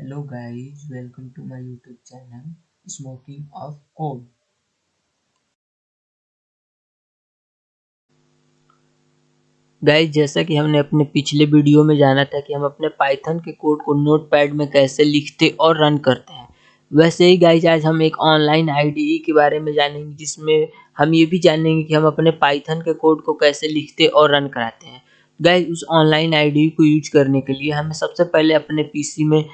Hello guys, welcome to my YouTube channel Smoking of Code. Guys जैसा कि हमने अपने पिछले वीडियो में जाना था कि हम अपने पाइथन के कोड को नोटपैड में कैसे लिखते और रन करते हैं। वैसे ही गाइज़ आज हम एक ऑनलाइन आईडीई के बारे में जानेंगे जिसमें हम ये भी जानेंगे कि हम अपने पाइथन के कोड को कैसे लिखते और रन कराते हैं। गाइज़ उस ऑनलाइन आईडीई को यूज़ करने के लिए हमें सबसे पहले अपने पीसी में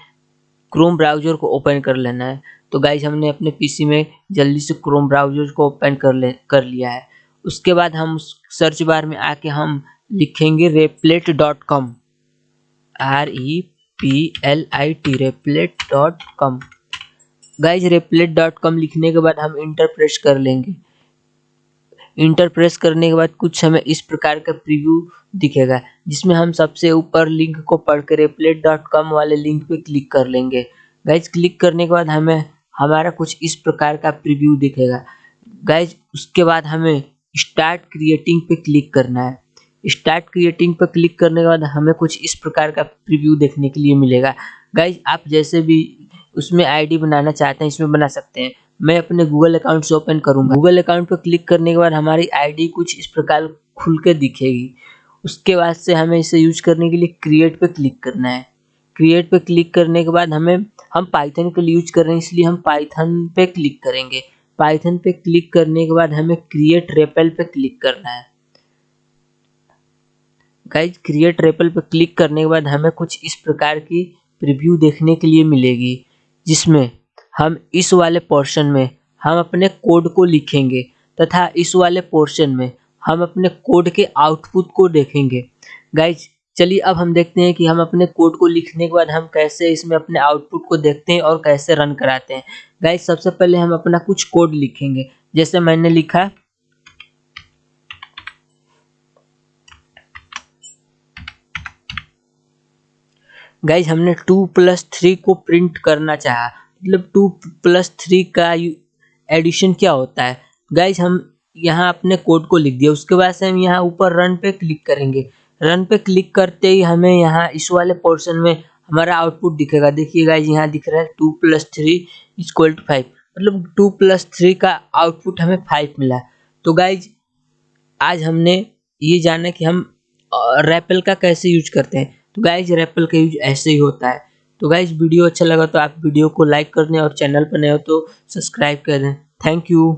क्रोम ब्राउज़र को ओपन कर लेना है। तो गाइज़ हमने अपने पीसी में जल्दी से क्रोम ब्राउज़र को ओपन कर ले, कर लिया है। उसके बाद हम सर्च बार में आके हम लिखेंगे Replit dot com R E P L I T Replit dot com guys Replit dot com लिखने के बाद हम इंटर प्रेस कर लेंगे। इंटर प्रेस करने के बाद कुछ हमें इस प्रकार का प्रीव्यू दिखेगा, जिसमें हम सबसे ऊपर लिंक को पढ़ कर रेपलेट डॉट कॉम वाले लिंक पे क्लिक कर लेंगे। गाइज़ क्लिक करने के बाद हमें हमारा कुछ इस प्रकार का प्रीव्यू दिखेगा। गाइज़ उसके बाद हमें स्टार्ट क्रिएटिंग पे क्लिक करना है। स्टार्ट क्रिएटिंग पर क्लिक करने के बाद हमें कुछ इस प्रकार का प्रीव्यू देखने के लिए मिलेगा। गाइज़ आप जैसे भी उसमें आईडी बनाना चाहते हैं, इसमें बना सकते हैं। मैं अपने गूगल अकाउंट से ओपन करूँगा। गूगल अकाउंट पर क्लिक करने के बाद हमारी आईडी कुछ इस प्रकार खुल के दिखेगी। उसके बाद से हमें इसे यूज़ करने के लिए क्रिएट पर क्लिक करना है। क्रिएट पे क्लिक करने के बाद हमें, हम पाइथन के लिए यूज़ कर रहे हैं, इसलिए हम पाइथन पे क्लिक करेंगे। पाइथन पे क्लिक करने के बाद हमें क्रिएट रेपल पे क्लिक करना है। गाइज़ क्रिएट रेपल पर क्लिक करने के बाद हमें कुछ इस प्रकार की प्रीव्यू देखने के लिए मिलेगी, जिसमें हम इस वाले पोर्शन में हम अपने कोड को लिखेंगे तथा इस वाले पोर्शन में हम अपने कोड के आउटपुट को देखेंगे। गाइज़ चलिए अब हम देखते हैं कि हम अपने कोड को लिखने के बाद हम कैसे इसमें अपने आउटपुट को देखते हैं और कैसे रन कराते हैं। गाइज़ सबसे पहले हम अपना कुछ कोड लिखेंगे। जैसे मैंने लिखा गाइज़ हमने टू प्लस थ्री को प्रिंट करना चाहा। मतलब टू प्लस थ्री का एडिशन क्या होता है? गाइज़ हम यहाँ अपने कोड को लिख दिया। उसके बाद से हम यहाँ ऊपर रन पे क्लिक करेंगे। रन पे क्लिक करते ही हमें यहाँ इस वाले पोर्शन में हमारा आउटपुट दिखेगा। देखिए गाइज़ यहाँ दिख रहा है two plus three equal to five मतलब टू प्लस थ्री का आउटपुट हमें फाइव मिला। तो गाइज़ आज हमने ये जाना कि हम रैपल का कैसे यूज़ करते हैं। तो गाइज़ रेपल का यूज़ ऐसे ही होता है। तो गाइज़ वीडियो अच्छा लगा तो आप वीडियो को लाइक कर दें और चैनल पर नए हो तो सब्सक्राइब कर दें। Thank you